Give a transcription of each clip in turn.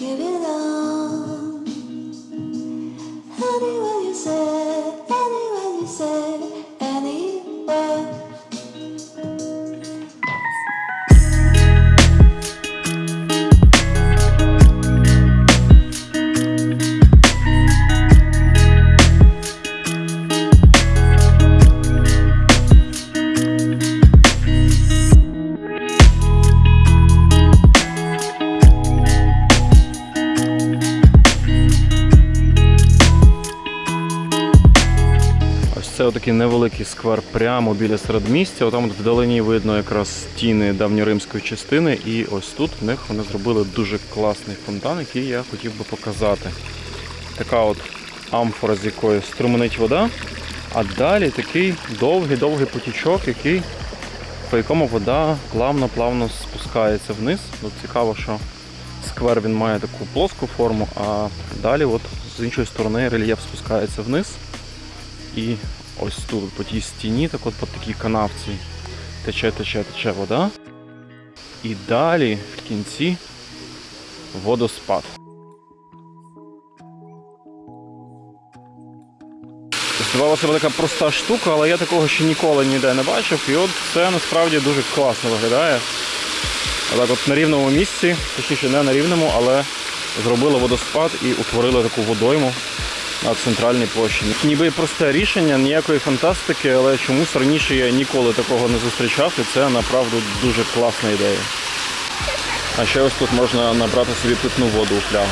give it on. Невеликий сквер прямо біля середмістя. Отам от вдалині видно якраз стіни давньоримської частини. І ось тут в них вони зробили дуже класний фонтан, який я хотів би показати. Така от амфора, з якої струменить вода. А далі такий довгий-довгий потічок, який, по якому вода плавно-плавно спускається вниз. От цікаво, що сквер він має таку плоску форму, а далі от з іншої сторони рельєф спускається вниз. І ось тут, по тій стіні, так от по такій канавці тече, тече, тече вода. І далі в кінці водоспад. Здавалося така проста штука, але я такого ще ніколи ніде не бачив. І от це насправді дуже класно виглядає. Так от на рівному місці, точніше не на рівному, але зробили водоспад і утворили таку водойму на центральній площі. Ніби просте рішення, ніякої фантастики, але чомусь раніше я ніколи такого не зустрічав, і це направду дуже класна ідея. А ще ось тут можна набрати собі питну воду у флягу.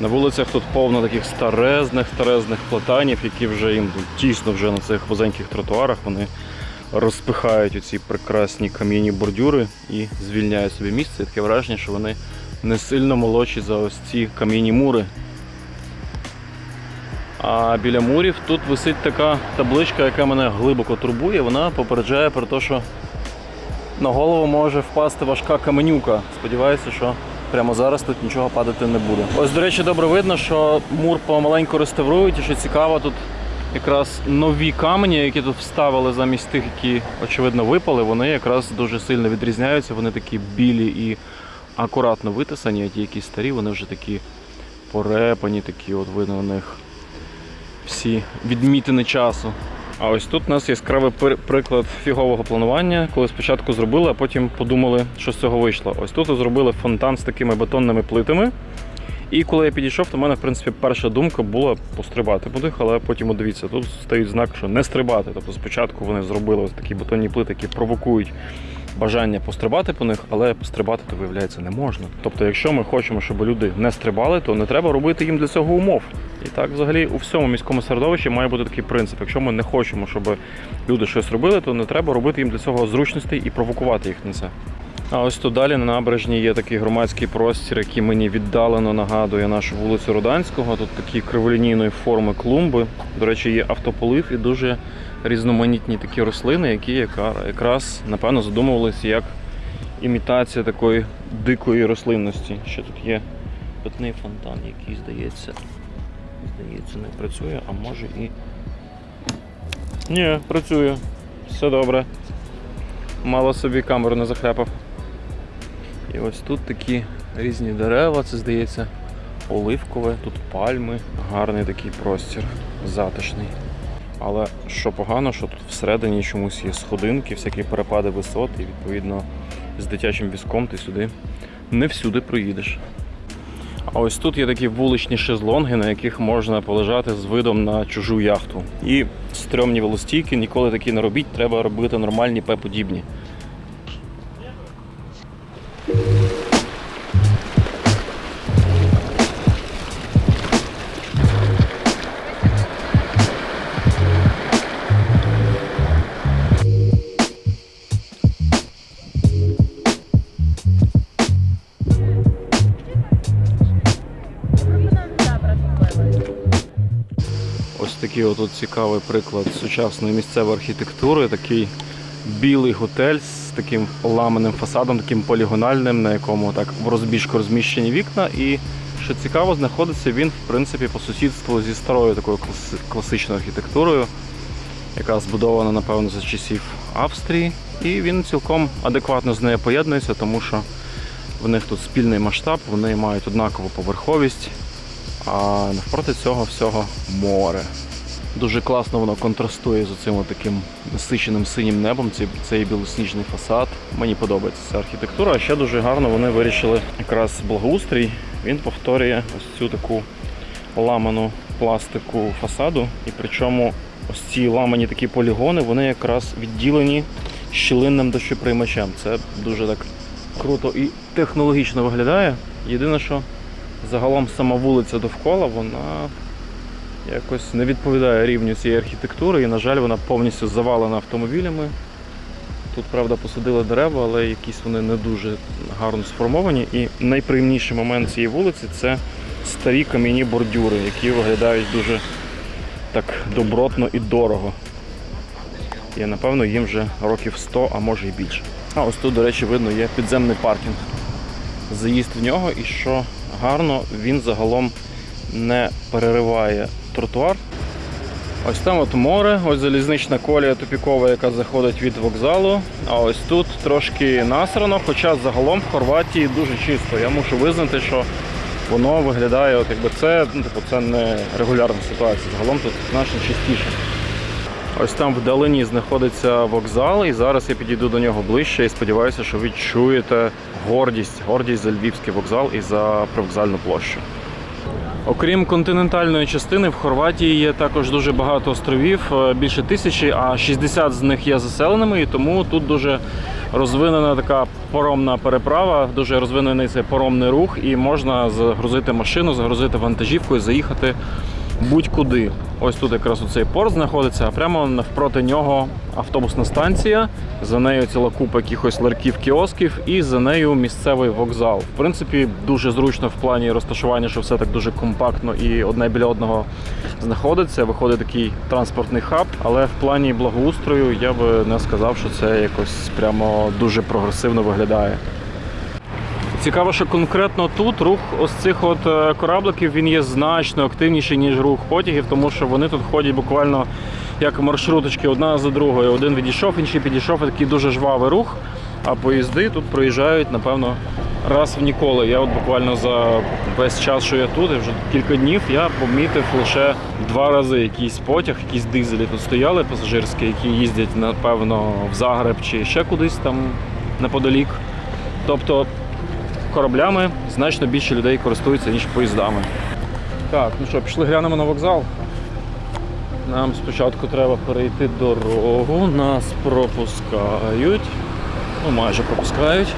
На вулицях тут повно таких старезних, старезних платанів, які вже їм тісно вже на цих вузеньких тротуарах. Вони розпихають оці прекрасні кам'яні бордюри і звільняють собі місце. І таке враження, що вони не сильно молодші за ось ці кам'яні мури. А біля мурів тут висить така табличка, яка мене глибоко турбує. Вона попереджає про те, що на голову може впасти важка каменюка. Сподіваюся, що прямо зараз тут нічого падати не буде. Ось, до речі, добре видно, що мур помаленьку реставрують, і що цікаво, тут якраз нові камені, які тут вставили замість тих, які очевидно випали, вони якраз дуже сильно відрізняються. Вони такі білі і акуратно витисані, а ті, які старі, вони вже такі порепані, такі от видно у них всі відмітини часу. А ось тут у нас яскравий приклад фігового планування, коли спочатку зробили, а потім подумали, що з цього вийшло. Ось тут зробили фонтан з такими бетонними плитами. І коли я підійшов, то в мене, в принципі, перша думка була пострибати по них, але потім, от дивіться, тут стоїть знак, що не стрибати. Тобто спочатку вони зробили ось такі бетонні плити, які провокують бажання пострибати по них, але пострибати то виявляється не можна. Тобто, якщо ми хочемо, щоб люди не стрибали, то не треба робити їм для цього умов. І так, взагалі, у всьому міському середовищі має бути такий принцип. Якщо ми не хочемо, щоб люди щось робили, то не треба робити їм для цього зручностей і провокувати їх на це. А ось тут далі на набережній є такий громадський простір, який мені віддалено нагадує нашу вулицю Руданського. Тут такі криволінійної форми клумби. До речі, є автополив і дуже різноманітні такі рослини, які якраз напевно задумувалися як імітація такої дикої рослинності. Ще тут є питний фонтан, який здається, здається, не працює, а може і. Ні, працює. Все добре. Мало собі камеру не захляпав. І ось тут такі різні дерева, це здається оливкове, тут пальми, гарний такий простір, затишний. Але що погано, що тут всередині чомусь є сходинки, всякі перепади висот, і відповідно з дитячим візком ти сюди не всюди проїдеш. А ось тут є такі вуличні шезлонги, на яких можна полежати з видом на чужу яхту. І стрьомні велостійки ніколи такі не робіть, треба робити нормальні П-подібні. Такий отут цікавий приклад сучасної місцевої архітектури. Такий білий готель з таким ламаним фасадом, таким полігональним, на якому так в розбіжку розміщені вікна. І що цікаво, знаходиться він в принципі по сусідству зі старою такою класичною архітектурою, яка збудована, напевно, за часів Австрії. І він цілком адекватно з нею поєднується, тому що В них тут спільний масштаб, вони мають однакову поверховість, а навпроти цього всього море. Дуже класно воно контрастує з оцим таким насиченим синім небом. Цей, білосніжний фасад. Мені подобається ця архітектура. А ще дуже гарно вони вирішили якраз благоустрій. Він повторює ось цю таку ламану пластику фасаду. І причому ось ці ламані такі полігони, вони якраз відділені щілинним дощоприймачем. Це дуже так круто і технологічно виглядає. Єдине, що загалом сама вулиця довкола, вона якось не відповідає рівню цієї архітектури, і, на жаль, вона повністю завалена автомобілями. Тут, правда, посадили дерева, але якісь вони не дуже гарно сформовані. І найприємніший момент цієї вулиці це старі кам'яні бордюри, які виглядають дуже так добротно і дорого. І напевно їм вже років 100, а може і більше. А ось тут, до речі, видно, є підземний паркінг. Заїзд в нього, і що гарно, він загалом не перериває тротуар. Ось там от море, ось залізнична колія тупікова, яка заходить від вокзалу. А ось тут трошки насрано, хоча загалом в Хорватії дуже чисто. Я мушу визнати, що воно виглядає, от якби це, ну, типу, це не регулярна ситуація. Загалом тут значно чистіше. Ось там вдалині знаходиться вокзал, і зараз я підійду до нього ближче і сподіваюся, що ви чуєте гордість, гордість за львівський вокзал і за привокзальну площу. Окрім континентальної частини, в Хорватії є також дуже багато островів, е, більше тисячі, а 60 з них є заселеними, і тому тут дуже розвинена така паромна переправа, дуже розвинений цей паромний рух, і можна загрузити машину, загрузити вантажівку і заїхати будь-куди. Ось тут якраз оцей порт знаходиться, а прямо навпроти нього автобусна станція. За нею ціла купа якихось ларків, кіосків, і за нею місцевий вокзал. В принципі, дуже зручно в плані розташування, що все так дуже компактно і одне біля одного знаходиться. Виходить такий транспортний хаб, але в плані благоустрою я би не сказав, що це якось прямо дуже прогресивно виглядає. Цікаво, що конкретно тут рух ось цих от е, корабликів він є значно активніший, ніж рух потягів, тому що вони тут ходять буквально як маршруточки одна за другою. Один відійшов, інший підійшов, такий дуже жвавий рух. А поїзди тут проїжджають, напевно, раз в ніколи. Я от буквально за весь час, що я тут, і вже кілька днів, я помітив лише два рази якийсь потяг, якісь дизелі тут стояли пасажирські, які їздять, напевно, в Загреб чи ще кудись там неподалік. Тобто кораблями значно більше людей користуються, ніж поїздами. Так, ну що, пішли глянемо на вокзал. Нам спочатку треба перейти дорогу, нас пропускають. Ну, майже пропускають.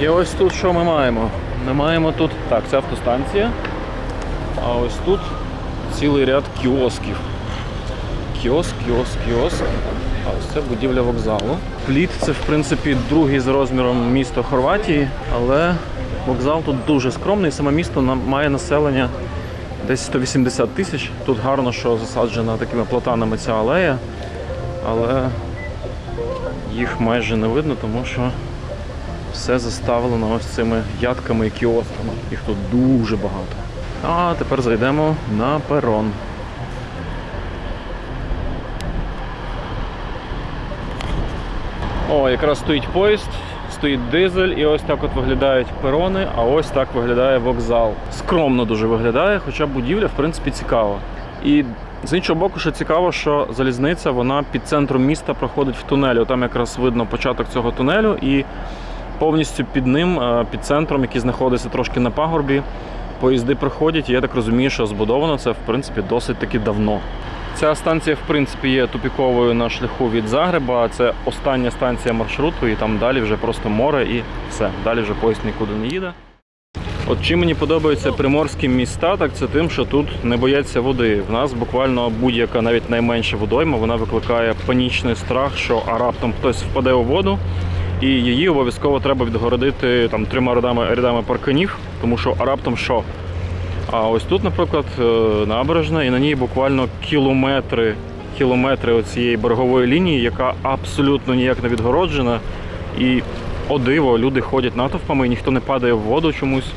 І ось тут що ми маємо? Ми маємо тут. Так, це автостанція. А ось тут цілий ряд кіосків. Кіоск, кіоск, кіоск. А ось це будівля вокзалу. Пліт це в принципі другий за розміром місто Хорватії, але вокзал тут дуже скромний. Саме місто має населення десь 180 тисяч. Тут гарно, що засаджена такими платанами ця алея, але їх майже не видно, тому що все заставлено ось цими ядками і кіосками. Їх тут дуже багато. А тепер зайдемо на перон. О, якраз стоїть поїзд, стоїть дизель, і ось так от виглядають перони, а ось так виглядає вокзал. Скромно дуже виглядає, хоча будівля, в принципі, цікава. І з іншого боку, що цікаво, що залізниця вона під центром міста проходить в тунелі. Там якраз видно початок цього тунелю, і повністю під ним, е, під центром, який знаходиться трошки на пагорбі, поїзди проходять. І я так розумію, що збудовано це в принципі досить таки давно. Ця станція, в принципі, є тупіковою на шляху від Загреба. Це остання станція маршруту, і там далі вже просто море і все. Далі вже поїзд нікуди не їде. От чим мені подобаються приморські міста, так це тим, що тут не бояться води. В нас буквально будь-яка, навіть найменша водойма, вона викликає панічний страх, що а раптом хтось впаде у воду, і її обов'язково треба відгородити там трьома рядами, рядами парканів, тому що а раптом що? А ось тут, наприклад, е, набережна, і на ній буквально кілометри, кілометри оцієї берегової лінії, яка абсолютно ніяк не відгороджена. І о диво, люди ходять натовпами, і ніхто не падає в воду чомусь.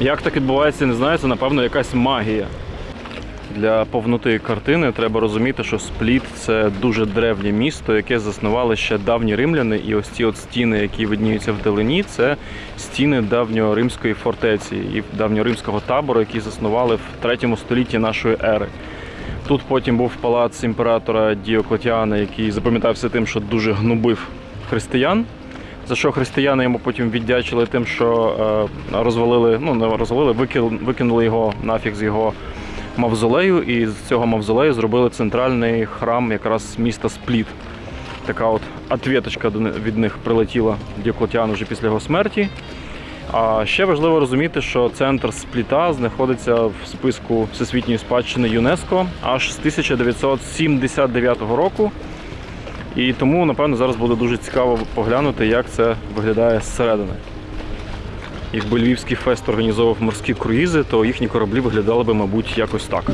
Як так відбувається, не знаю, це напевно якась магія. Для повноти картини треба розуміти, що Спліт це дуже древнє місто, яке заснували ще давні римляни. І ось ці от стіни, які видніються вдалині, це стіни давньоримської фортеці і давньоримського табору, які заснували в 3 столітті нашої ери. Тут потім був палац імператора Діоклетіана, який запам'ятався тим, що дуже гнобив християн. За що християни йому потім віддячили тим, що е, розвалили, ну не розвалили, викинули його нафіг з його мавзолею, і з цього мавзолею зробили центральний храм якраз міста Спліт. Така от ответочка від них прилетіла Діоклетіану вже після його смерті. А ще важливо розуміти, що центр Спліта знаходиться в списку Всесвітньої спадщини ЮНЕСКО аж з 1979 року. І тому, напевно, зараз буде дуже цікаво поглянути, як це виглядає зсередини. Якби Львівський фест організовував морські круїзи, то їхні кораблі виглядали би, мабуть, якось так.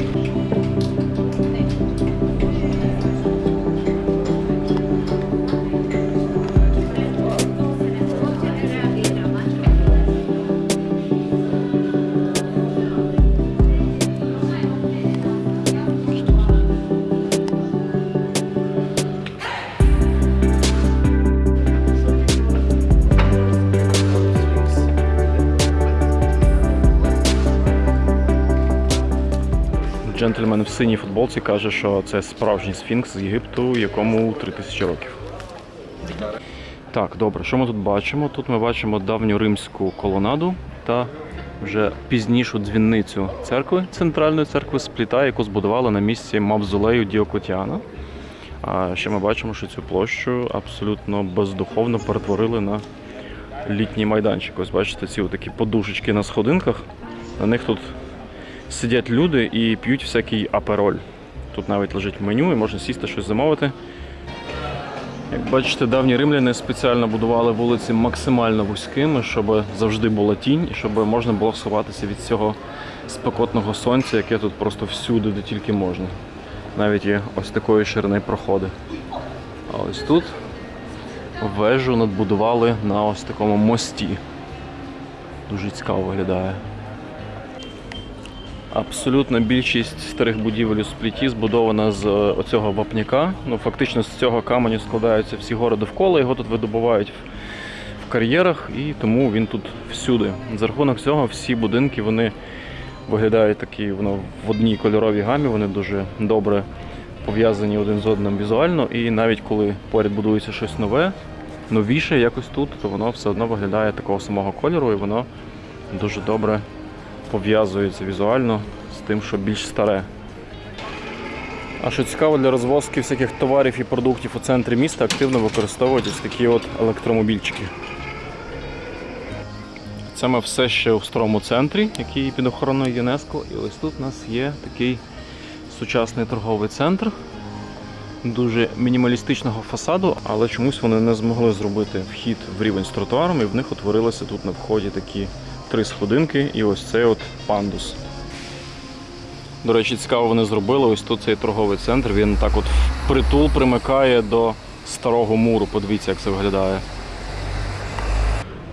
Джентльмен в синій футболці каже, що це справжній сфінкс з Єгипту, якому 3000 років. Так, добре, що ми тут бачимо? Тут ми бачимо давню римську колонаду та вже пізнішу дзвіницю церкви, центральної церкви Спліта, яку збудували на місці мавзолею Діоклетіана. А ще ми бачимо, що цю площу абсолютно бездуховно перетворили на літній майданчик. Ось бачите, ці такі подушечки на сходинках. На них тут сидять люди і п'ють всякий апероль. Тут навіть лежить меню і можна сісти щось замовити. Як бачите, давні римляни спеціально будували вулиці максимально вузькими, щоб завжди була тінь і щоб можна було сховатися від цього спекотного сонця, яке тут просто всюди, де тільки можна. Навіть є ось такої ширини проходи. А ось тут вежу надбудували на ось такому мості. Дуже цікаво виглядає. Абсолютна більшість старих будівель у спліті збудована з е, оцього вапняка. Ну, фактично з цього каменю складаються всі гори довкола, його тут видобувають в, кар'єрах, і тому він тут всюди. За рахунок цього всі будинки вони виглядають такі воно в одній кольоровій гамі, вони дуже добре пов'язані один з одним візуально. І навіть коли поряд будується щось нове, новіше якось тут, то воно все одно виглядає такого самого кольору, і воно дуже добре пов'язується візуально з тим, що більш старе. А що цікаво, для розвозки всяких товарів і продуктів у центрі міста активно використовують ось такі от електромобільчики. Це ми все ще у старому центрі, який під охороною ЮНЕСКО. І ось тут у нас є такий сучасний торговий центр дуже мінімалістичного фасаду, але чомусь вони не змогли зробити вхід в рівень з тротуаром, і в них утворилися тут на вході такі три сходинки і ось цей от пандус. До речі, цікаво вони зробили. Ось тут цей торговий центр. Він так от впритул примикає до старого муру. Подивіться, як це виглядає.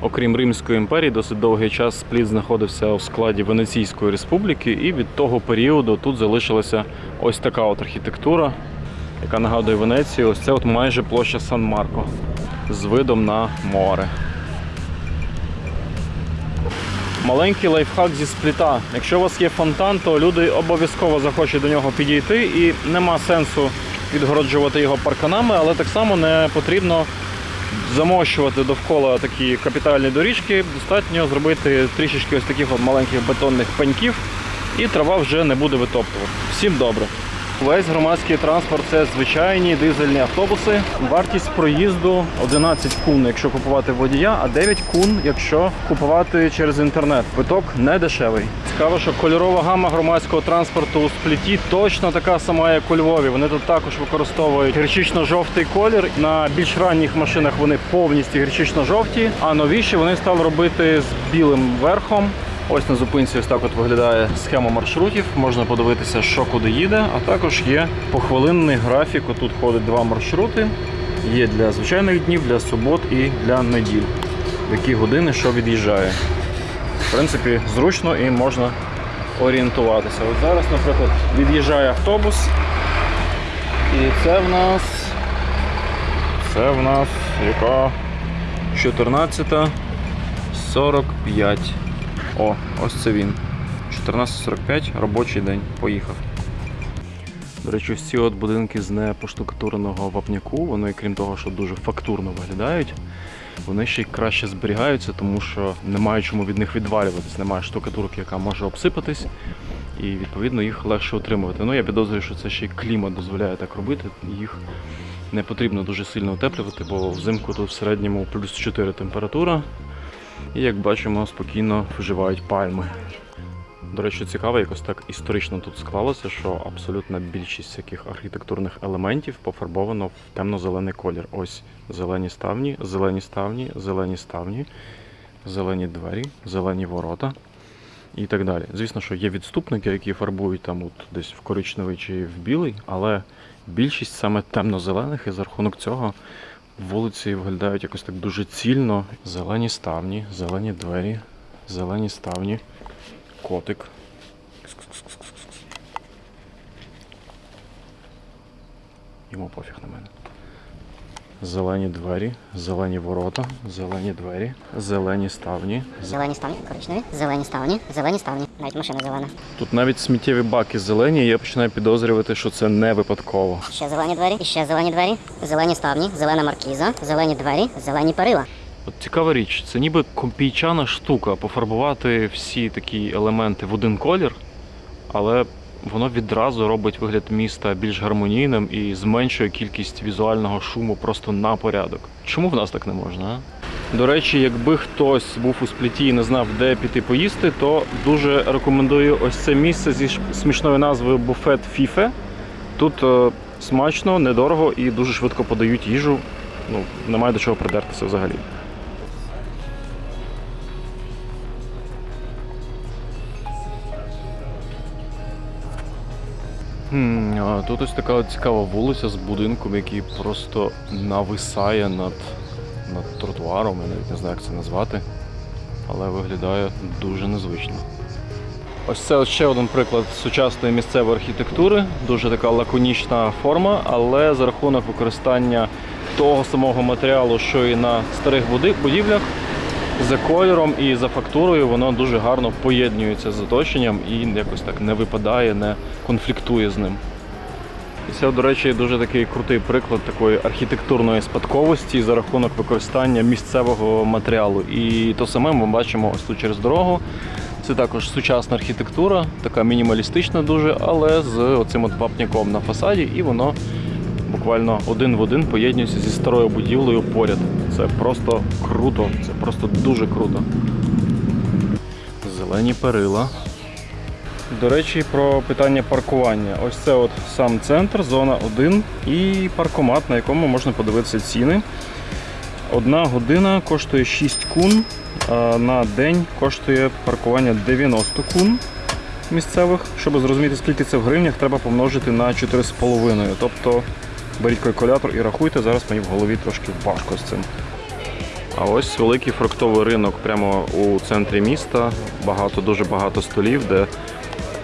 Окрім Римської імперії, досить довгий час Спліт знаходився у складі Венеційської республіки, і від того періоду тут залишилася ось така от архітектура, яка нагадує Венецію. Ось це от майже площа Сан-Марко з видом на море. Маленький лайфхак зі спліта. Якщо у вас є фонтан, то люди обов'язково захочуть до нього підійти і нема сенсу відгороджувати його парканами, але так само не потрібно замощувати довкола такі капітальні доріжки. Достатньо зробити трішечки ось таких от маленьких бетонних пеньків, і трава вже не буде витоптувати. Всім добре. Весь громадський транспорт це звичайні дизельні автобуси. Вартість проїзду 11 кун, якщо купувати водія, а 9 кун, якщо купувати через інтернет. Квиток не дешевий. Цікаво, що кольорова гама громадського транспорту у спліті точно така сама, як у Львові. Вони тут також використовують гірчично-жовтий колір. На більш ранніх машинах вони повністю гірчично-жовті, а новіші вони стали робити з білим верхом. Ось на зупинці ось так от виглядає схема маршрутів. Можна подивитися, що куди їде, а також є похвилинний графік. Тут ходить два маршрути. Є для звичайних днів, для субот і для неділь. В які години що від'їжджає. В принципі, зручно і можна орієнтуватися. От зараз, наприклад, від'їжджає автобус. І це в нас. Це в нас яка 14.45. О, ось це він. 14.45, робочий день. Поїхав. До речі, ці от будинки з непоштукатуреного вапняку, вони, крім того, що дуже фактурно виглядають, вони ще й краще зберігаються, тому що немає чому від них відвалюватись, немає штукатурки, яка може обсипатись, і відповідно їх легше утримувати. Ну я підозрюю, що це ще й клімат дозволяє так робити. Їх не потрібно дуже сильно утеплювати, бо взимку тут в середньому плюс 4 температура. І як бачимо, спокійно вживають пальми. До речі, цікаво, якось так історично тут склалося, що абсолютна більшість всяких архітектурних елементів пофарбовано в темно-зелений колір. Ось зелені ставні, зелені ставні, зелені ставні, зелені двері, зелені ворота і так далі. Звісно, що є відступники, які фарбують там от десь в коричневий чи в білий, але більшість саме темно-зелених, і за рахунок цього вулиці виглядають якось так дуже цільно. Зелені ставні, зелені двері, зелені ставні котик. Йому пофіг на мене. Зелені двері, зелені ворота, зелені двері, зелені ставні. Зелені ставні, коричневі, зелені ставні, зелені ставні. Навіть машина зелена. Тут навіть сміттєві баки зелені, і я починаю підозрювати, що це не випадково. Ще зелені двері, і ще зелені двері, зелені ставні, зелена маркіза, зелені двері, зелені перила. От цікава річ, це ніби компійчана штука пофарбувати всі такі елементи в один колір, але воно відразу робить вигляд міста більш гармонійним і зменшує кількість візуального шуму просто на порядок. Чому в нас так не можна? До речі, якби хтось був у спліті і не знав, де піти поїсти, то дуже рекомендую ось це місце зі смішною назвою буфет Фіфе. Тут е, смачно, недорого і дуже швидко подають їжу. Ну, немає до чого придертися взагалі. Хм, тут ось така цікава вулиця з будинком, який просто нависає над, над тротуаром. Я навіть не знаю, як це назвати, але виглядає дуже незвично. Ось це ще один приклад сучасної місцевої архітектури. Дуже така лаконічна форма, але за рахунок використання того самого матеріалу, що і на старих будівлях, за кольором і за фактурою воно дуже гарно поєднується з оточенням і якось так не випадає, не конфліктує з ним. І це, до речі, дуже такий крутий приклад такої архітектурної спадковості за рахунок використання місцевого матеріалу. І то саме ми бачимо ось тут через дорогу. Це також сучасна архітектура, така мінімалістична дуже, але з оцим от вапняком на фасаді, і воно буквально один в один поєднується зі старою будівлею поряд. Це просто круто, це просто дуже круто. Зелені перила. До речі, про питання паркування. Ось це от сам центр, зона 1 і паркомат, на якому можна подивитися ціни. Одна година коштує 6 кун, а на день коштує паркування 90 кун місцевих. Щоб зрозуміти, скільки це в гривнях, треба помножити на 4,5. Тобто беріть калькулятор і рахуйте, зараз мені в голові трошки важко з цим. А ось великий фруктовий ринок прямо у центрі міста. Багато, дуже багато столів, де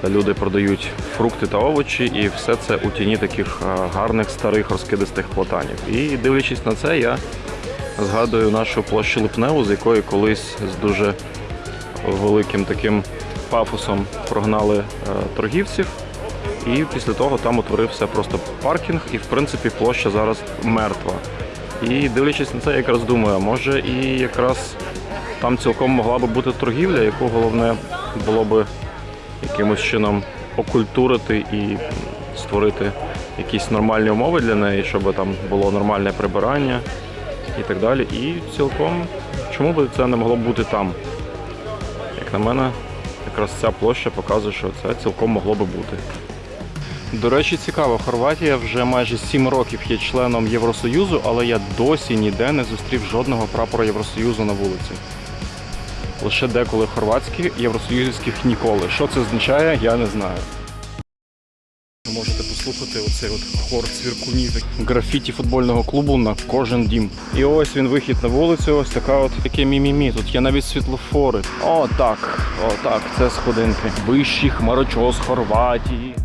люди продають фрукти та овочі, і все це у тіні таких гарних старих розкидистих платанів. І дивлячись на це, я згадую нашу площу Липневу, з якої колись з дуже великим таким пафосом прогнали е, торгівців. І після того там утворився просто паркінг, і в принципі площа зараз мертва. І дивлячись на це, я якраз думаю, може і якраз там цілком могла би бути торгівля, яку головне було би якимось чином окультурити і створити якісь нормальні умови для неї, щоб там було нормальне прибирання і так далі. І цілком чому би це не могло бути там? Як на мене, якраз ця площа показує, що це цілком могло би бути. До речі, цікаво, Хорватія вже майже 7 років є членом Євросоюзу, але я досі ніде не зустрів жодного прапора Євросоюзу на вулиці. Лише деколи хорватські, євросоюзівських ніколи. Що це означає, я не знаю. Ви можете послухати оцей от хор цвіркунів. Графіті футбольного клубу на кожен дім. І ось він вихід на вулицю, ось така от таке мімімі. Тут є навіть світлофори. О, так, о, так, це сходинки. Вищий хмарочос Хорватії.